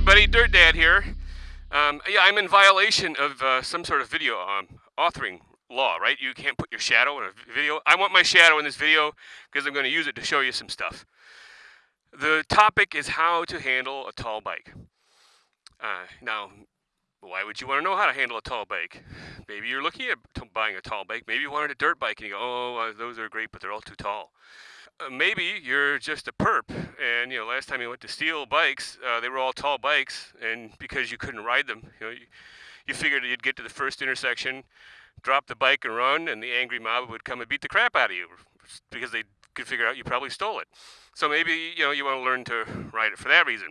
everybody, Dirt Dad here. Um, yeah, I'm in violation of uh, some sort of video um, authoring law, right? You can't put your shadow in a video. I want my shadow in this video because I'm going to use it to show you some stuff. The topic is how to handle a tall bike. Uh, now, why would you want to know how to handle a tall bike? Maybe you're looking at buying a tall bike. Maybe you wanted a dirt bike and you go, oh, uh, those are great, but they're all too tall. Uh, maybe you're just a perp, and you know, last time you went to steal bikes, uh, they were all tall bikes, and because you couldn't ride them, you know, you, you figured you'd get to the first intersection, drop the bike and run, and the angry mob would come and beat the crap out of you because they could figure out you probably stole it. So maybe you know you want to learn to ride it for that reason.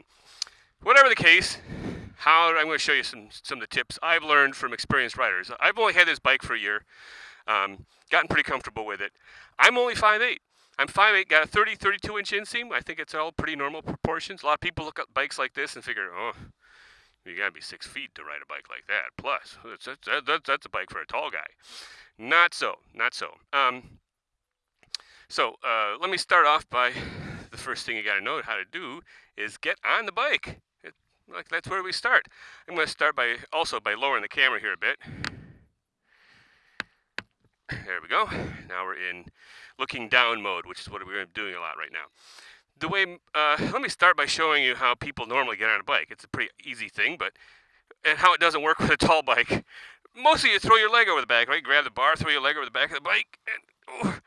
Whatever the case, how I'm going to show you some some of the tips I've learned from experienced riders. I've only had this bike for a year, um, gotten pretty comfortable with it. I'm only 5'8". I'm 5'8", got a 30, 32 inch inseam. I think it's all pretty normal proportions. A lot of people look at bikes like this and figure, oh, you gotta be six feet to ride a bike like that. Plus, that's, that's, that's a bike for a tall guy. Not so, not so. Um, so uh, let me start off by the first thing you gotta know how to do is get on the bike. It, like that's where we start. I'm gonna start by also by lowering the camera here a bit. There we go. Now we're in looking down mode, which is what we're doing a lot right now. The way, uh, let me start by showing you how people normally get on a bike. It's a pretty easy thing, but and how it doesn't work with a tall bike. Mostly you throw your leg over the back, right? Grab the bar, throw your leg over the back of the bike, and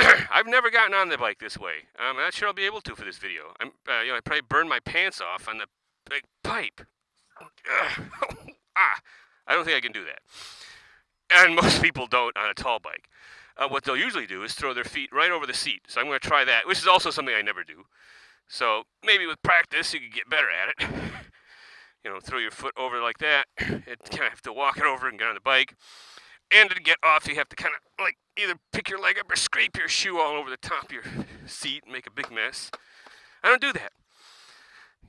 I've never gotten on the bike this way. I'm not sure I'll be able to for this video. I'm, uh, you know, I probably burned my pants off on the big pipe. ah, I don't think I can do that and most people don't on a tall bike. Uh, what they'll usually do is throw their feet right over the seat. So I'm going to try that, which is also something I never do. So maybe with practice you could get better at it. you know, throw your foot over like that. You kind of have to walk it over and get on the bike. And to get off, you have to kind of like either pick your leg up or scrape your shoe all over the top of your seat and make a big mess. I don't do that.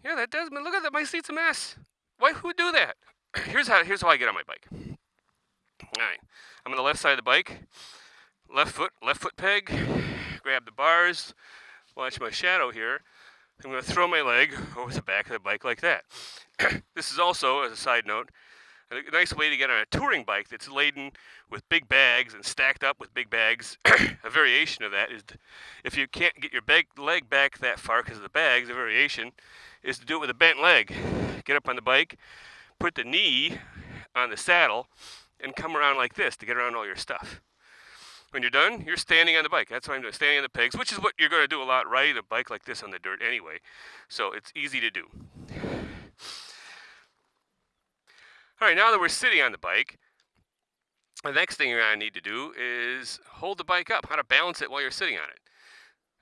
Yeah, that does. Look at that. My seat's a mess. Why? Who do that? Here's how. Here's how I get on my bike. All right, I'm on the left side of the bike. Left foot, left foot peg. Grab the bars. Watch my shadow here. I'm going to throw my leg over the back of the bike like that. this is also, as a side note, a nice way to get on a touring bike that's laden with big bags and stacked up with big bags. a variation of that is to, if you can't get your bag, leg back that far because of the bags, a variation is to do it with a bent leg. Get up on the bike, put the knee on the saddle, and come around like this to get around all your stuff. When you're done, you're standing on the bike. That's what I'm doing, standing on the pegs, which is what you're going to do a lot, riding a bike like this on the dirt anyway. So it's easy to do. All right, now that we're sitting on the bike, the next thing you're going to need to do is hold the bike up, how to balance it while you're sitting on it.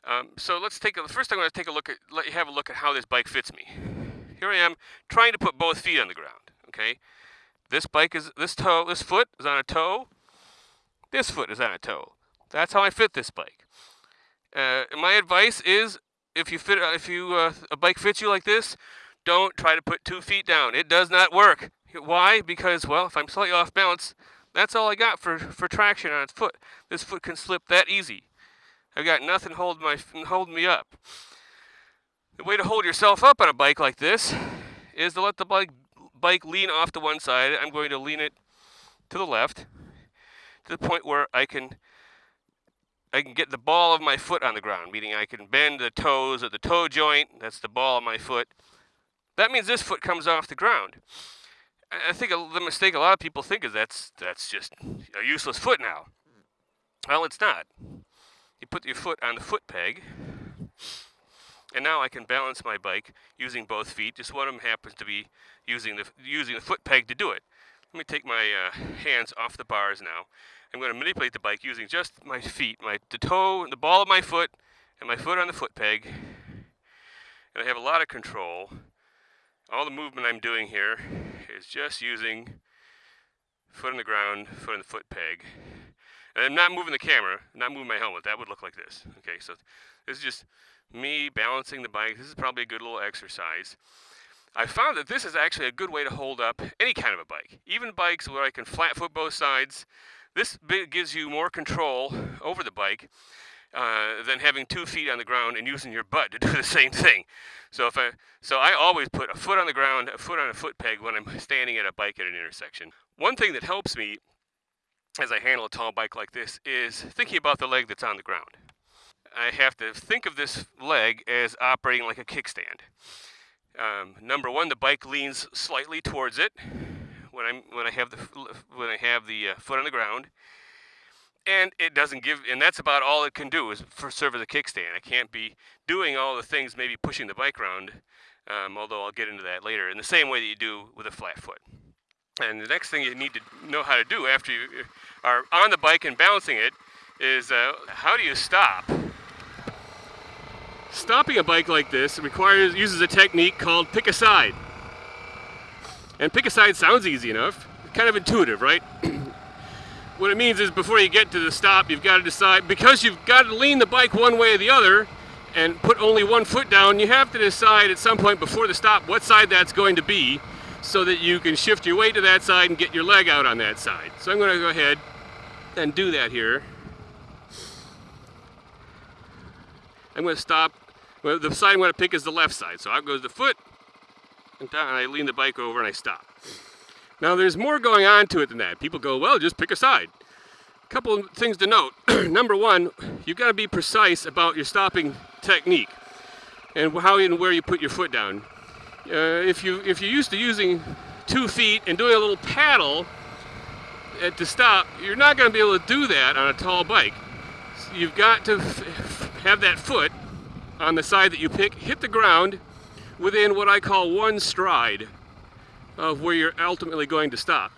Um, so let's take a, first I'm going to take a look at, let you have a look at how this bike fits me. Here I am trying to put both feet on the ground, okay? This bike is, this toe, this foot is on a toe. This foot is on a toe. That's how I fit this bike. Uh, my advice is, if you fit, if you uh, a bike fits you like this, don't try to put two feet down. It does not work. Why? Because well, if I'm slightly off balance, that's all I got for for traction on its foot. This foot can slip that easy. I've got nothing holding my holding me up. The way to hold yourself up on a bike like this is to let the bike bike lean off to one side. I'm going to lean it to the left to the point where I can I can get the ball of my foot on the ground, meaning I can bend the toes at the toe joint. That's the ball of my foot. That means this foot comes off the ground. I think the mistake a lot of people think is that's that's just a useless foot now. Well, it's not. You put your foot on the foot peg, and now I can balance my bike using both feet. Just one of them happens to be using the, using the foot peg to do it. Let me take my uh, hands off the bars now. I'm going to manipulate the bike using just my feet, my the toe, the ball of my foot, and my foot on the foot peg. And I have a lot of control. All the movement I'm doing here is just using foot on the ground, foot on the foot peg. And I'm not moving the camera, I'm not moving my helmet. That would look like this. Okay, so this is just me balancing the bike. This is probably a good little exercise. I found that this is actually a good way to hold up any kind of a bike, even bikes where I can flat foot both sides. This gives you more control over the bike. uh, than having two feet on the ground and using your butt to do the same thing. So if I so I always put a foot on the ground, a foot on a foot peg when I'm standing at a bike at an intersection. One thing that helps me as I handle a tall bike like this is thinking about the leg that's on the ground. I have to think of this leg as operating like a kickstand. Um, number one, the bike leans slightly towards it when I'm when I have the when I have the uh, foot on the ground, and it doesn't give. And that's about all it can do is for serve as a kickstand. I can't be doing all the things, maybe pushing the bike around. Um, although I'll get into that later. In the same way that you do with a flat foot. And the next thing you need to know how to do after you are on the bike and balancing it is uh, how do you stop? Stopping a bike like this requires uses a technique called pick a side. And pick a side sounds easy enough, kind of intuitive, right? what it means is before you get to the stop, you've got to decide, because you've got to lean the bike one way or the other and put only one foot down, you have to decide at some point before the stop what side that's going to be so that you can shift your weight to that side and get your leg out on that side. So I'm going to go ahead and do that here. I'm going to stop. Well, the side I'm going to pick is the left side. So out goes the foot, and down, and I lean the bike over and I stop. Now there's more going on to it than that. People go, well, just pick a side. A couple of things to note. Number one, you've got to be precise about your stopping technique and how and where you put your foot down. Uh, if you if you're used to using two feet and doing a little paddle at to stop, you're not going to be able to do that on a tall bike. So you've got to have that foot on the side that you pick hit the ground within what I call one stride of where you're ultimately going to stop.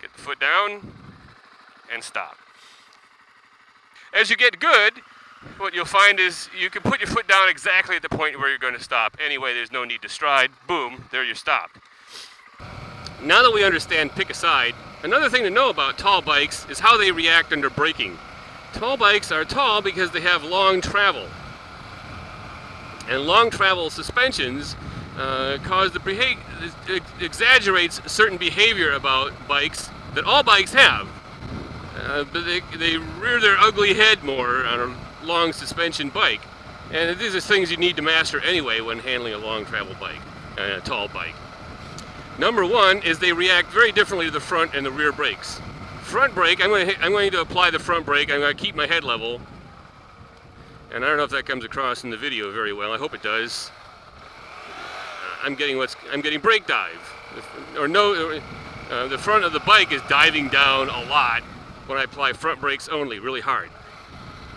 Get the foot down and stop. As you get good, what you'll find is you can put your foot down exactly at the point where you're going to stop. Anyway, there's no need to stride. Boom, there you're stopped. Now that we understand pick a side, another thing to know about tall bikes is how they react under braking. Tall bikes are tall because they have long travel. And long travel suspensions uh, cause the exaggerates certain behavior about bikes that all bikes have. Uh, but they, they rear their ugly head more on a long suspension bike. And these are things you need to master anyway when handling a long travel bike, a tall bike. Number one is they react very differently to the front and the rear brakes. Front brake, I'm going, to, I'm going to apply the front brake. I'm going to keep my head level. And I don't know if that comes across in the video very well. I hope it does. Uh, I'm getting what's I'm getting brake dive, or no, uh, the front of the bike is diving down a lot when I apply front brakes only, really hard.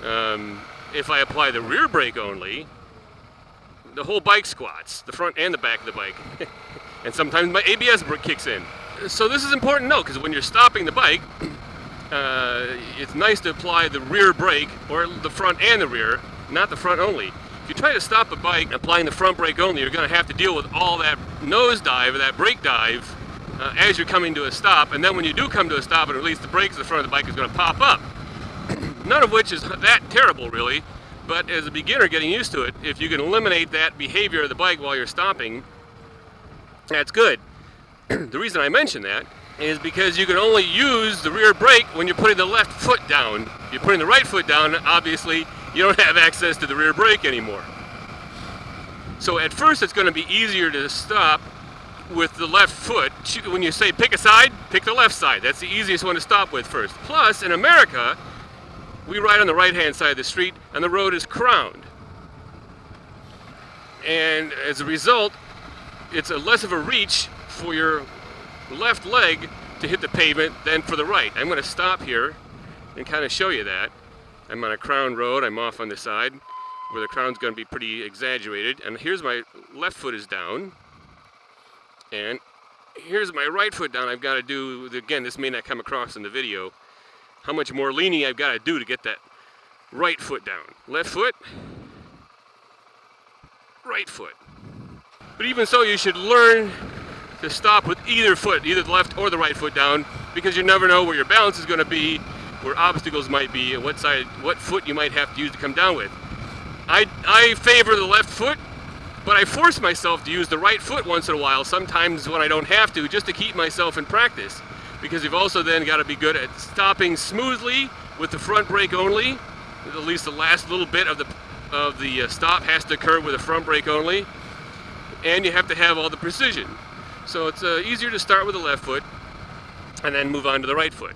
Um, if I apply the rear brake only, the whole bike squats, the front and the back of the bike. and sometimes my ABS brake kicks in. So this is important to know because when you're stopping the bike, uh, it's nice to apply the rear brake or the front and the rear, not the front only. If you try to stop a bike applying the front brake only, you're going to have to deal with all that nose dive or that brake dive uh, as you're coming to a stop. And then when you do come to a stop and release the brakes, the front of the bike is going to pop up none of which is that terrible really, but as a beginner getting used to it, if you can eliminate that behavior of the bike while you're stopping, that's good. the reason I mention that is because you can only use the rear brake when you're putting the left foot down. If you're putting the right foot down, obviously you don't have access to the rear brake anymore. So at first it's going to be easier to stop with the left foot. When you say pick a side, pick the left side. That's the easiest one to stop with first. Plus, in America, we ride on the right-hand side of the street, and the road is crowned. And as a result, it's a less of a reach for your left leg to hit the pavement then for the right. I'm going to stop here and kind of show you that. I'm on a crown road. I'm off on the side where the crown's going to be pretty exaggerated. And here's my left foot is down. And here's my right foot down. I've got to do, again, this may not come across in the video, how much more leaning I've got to do to get that right foot down. Left foot, right foot. But even so, you should learn to stop with either foot, either the left or the right foot down, because you never know where your balance is going to be, where obstacles might be, and what side, what foot you might have to use to come down with. I, I favor the left foot, but I force myself to use the right foot once in a while, sometimes when I don't have to, just to keep myself in practice because you've also then got to be good at stopping smoothly with the front brake only at least the last little bit of the of the uh, stop has to occur with the front brake only, and you have to have all the precision. So it's uh, easier to start with the left foot and then move on to the right foot.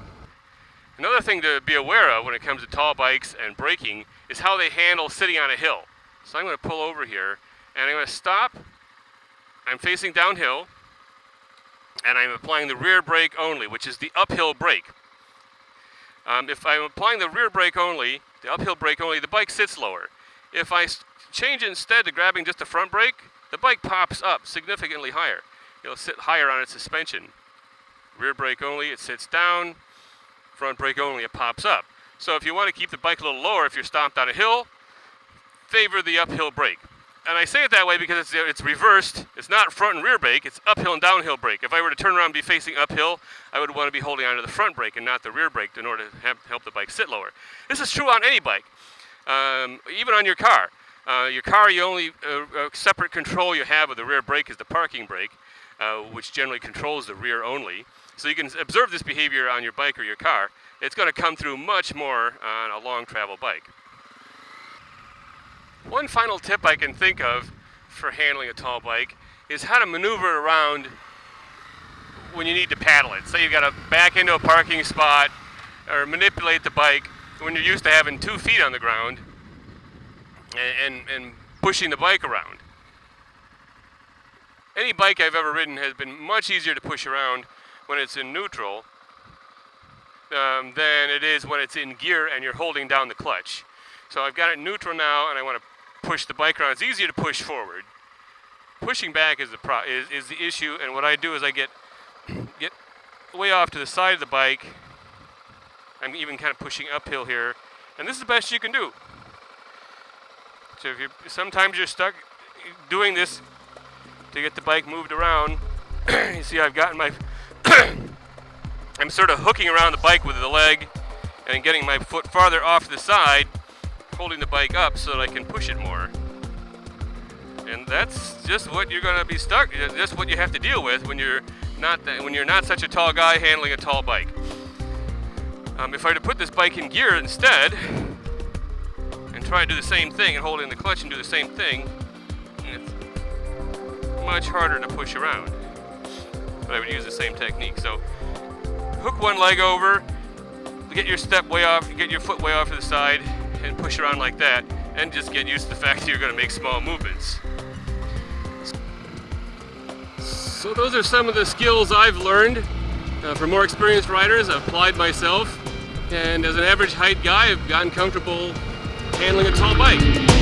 Another thing to be aware of when it comes to tall bikes and braking is how they handle sitting on a hill. So I'm going to pull over here and I'm going to stop. I'm facing downhill and I'm applying the rear brake only, which is the uphill brake. Um, if I'm applying the rear brake only, the uphill brake only, the bike sits lower. If I change instead to grabbing just the front brake, the bike pops up significantly higher. It'll sit higher on its suspension. Rear brake only, it sits down. Front brake only, it pops up. So if you want to keep the bike a little lower if you're stopped on a hill, favor the uphill brake. And I say it that way because it's, it's reversed. It's not front and rear brake, it's uphill and downhill brake. If I were to turn around and be facing uphill, I would want to be holding onto the front brake and not the rear brake in order to help the bike sit lower. This is true on any bike, um, even on your car. Uh, your car, you only uh, separate control you have of the rear brake is the parking brake, uh, which generally controls the rear only. So you can observe this behavior on your bike or your car. It's going to come through much more on a long travel bike. One final tip I can think of for handling a tall bike is how to maneuver around when you need to paddle it. Say you've got to back into a parking spot or manipulate the bike when you're used to having two feet on the ground and, and, and pushing the bike around. Any bike I've ever ridden has been much easier to push around when it's in neutral um, than it is when it's in gear and you're holding down the clutch. So I've got it neutral now and I want to push the bike around. It's easier to push forward. Pushing back is the pro is, is the issue and what I do is I get get way off to the side of the bike. I'm even kind of pushing uphill here and this is the best you can do. So if you sometimes you're stuck doing this to get the bike moved around, you see I've gotten my I'm sort of hooking around the bike with the leg and getting my foot farther off the side, holding the bike up so that I can push it more. And that's just what you're going to be stuck. Just what you have to deal with when you're not when you're not such a tall guy handling a tall bike. Um, if I were to put this bike in gear instead and try to do the same thing and hold in the clutch and do the same thing, much harder to push around. But I would use the same technique. So hook one leg over, get your step way off, get your foot way off to the side, and push around like that, and just get used to the fact that you're going to make small movements. So those are some of the skills I've learned uh, from more experienced riders. I've applied myself, and as an average height guy, I've gotten comfortable handling a tall bike.